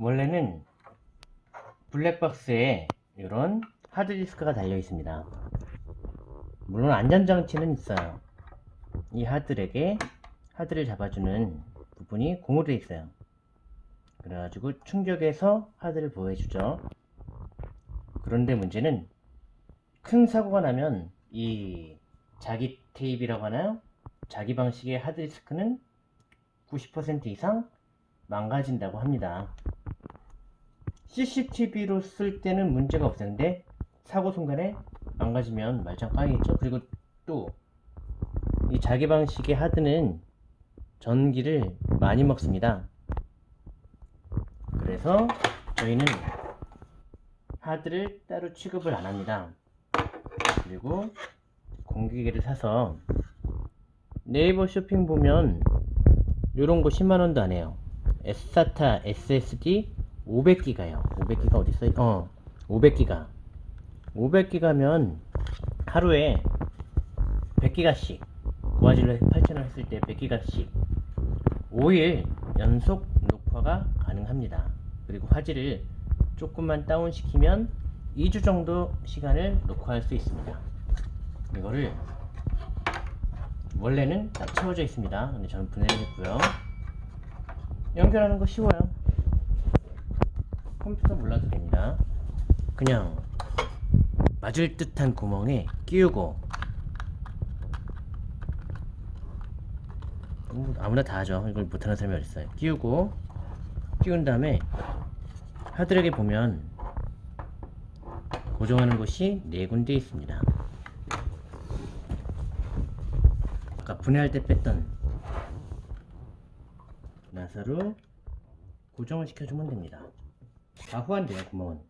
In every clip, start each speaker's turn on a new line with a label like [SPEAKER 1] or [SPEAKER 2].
[SPEAKER 1] 원래는 블랙박스에 이런 하드디스크가 달려 있습니다. 물론 안전장치는 있어요. 이 하드렉에 하드를 잡아주는 부분이 고무로 되어 있어요. 그래가지고 충격해서 하드를 보호해주죠. 그런데 문제는 큰 사고가 나면 이 자기 테이프라고 하나요? 자기 방식의 하드디스크는 90% 이상 망가진다고 합니다. CCTV로 쓸 때는 문제가 없었는데 사고 순간에 망가지면 말짱 꽝이겠죠. 그리고 또 이 자기 방식의 하드는 전기를 많이 먹습니다. 그래서 저희는 하드를 따로 취급을 안 합니다. 그리고 공기계를 사서 네이버 쇼핑 보면 요런 거 10만원도 안 해요. SATA SSD 500기가요. 500기가 어디 있어요? 어, 500기가. 500기가면 하루에 100기가씩 고화질로 8,000원 했을 때 100기가씩 5일 연속 녹화가 가능합니다. 그리고 화질을 조금만 다운시키면 2주 정도 시간을 녹화할 수 있습니다. 이거를 원래는 다 채워져 있습니다. 근데 저는 분해했고요. 연결하는 거 쉬워요. 컴퓨터 몰라도 됩니다. 그냥 맞을 듯한 구멍에 끼우고 음, 아무나 다 하죠. 이걸 못하는 사람이 어딨어요. 끼우고 끼운 다음에 하드락에 보면 고정하는 곳이 네 군데 있습니다. 아까 분해할 때 뺐던 나사로 고정을 시켜주면 됩니다. 다 후한돼요 구멍은.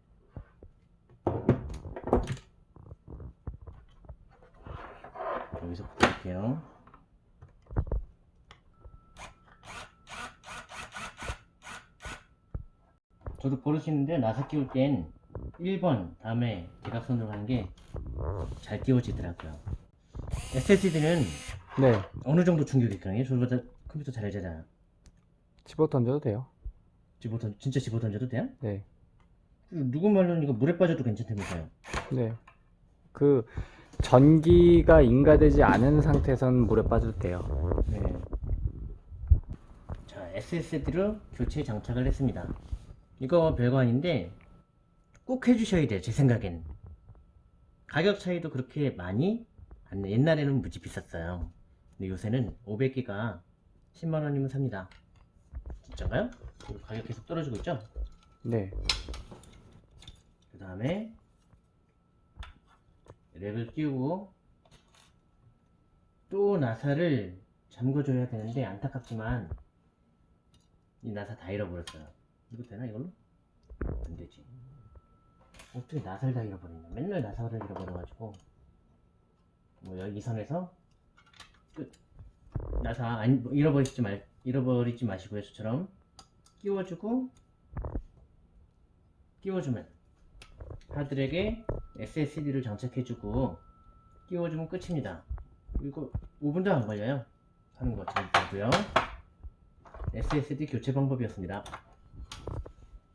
[SPEAKER 1] 여기서 붙일게요. 저도 버릇이는데 나사 끼울 땐 1번 다음에 대각선으로 가는 게 잘 끼워지더라고요. SSD는
[SPEAKER 2] 네.
[SPEAKER 1] 어느 정도 충격이 있거든요. 저보다 컴퓨터 잘 알잖아요.
[SPEAKER 2] 집어 던져도 돼요.
[SPEAKER 1] 집어 던 진짜 집어 던져도 돼요?
[SPEAKER 2] 네.
[SPEAKER 1] 누구 말로는 이거 물에 빠져도 괜찮다면서요.
[SPEAKER 2] 네. 그 전기가 인가되지 않은 상태에선 물에 빠져도 돼요.
[SPEAKER 1] 네. 자, SSD로 교체 장착을 했습니다. 이거 별거 아닌데 꼭 해주셔야 돼요. 제 생각엔. 가격 차이도 그렇게 많이 안 내. 옛날에는 무지 비쌌어요. 근데 요새는 500기가 10만원이면 삽니다. 그리고 가격 계속 떨어지고 있죠?
[SPEAKER 2] 네.
[SPEAKER 1] 그 다음에 랩을 끼우고 또 나사를 잠궈줘야 되는데 안타깝지만 이 나사 다 잃어버렸어요 이거 되나 이걸로? 안 되지 어떻게 나사를 다 잃어버리냐 맨날 나사를 잃어버려가지고 뭐 여기 이 선에서 끝 나사 안, 잃어버리지 말 잃어버리지 마시고요 저처럼 끼워주고 끼워주면 하드렉에 SSD를 장착해주고 끼워주면 끝입니다. 이거 5분도 안 걸려요. 하는 거잘 보고요. SSD 교체 방법이었습니다.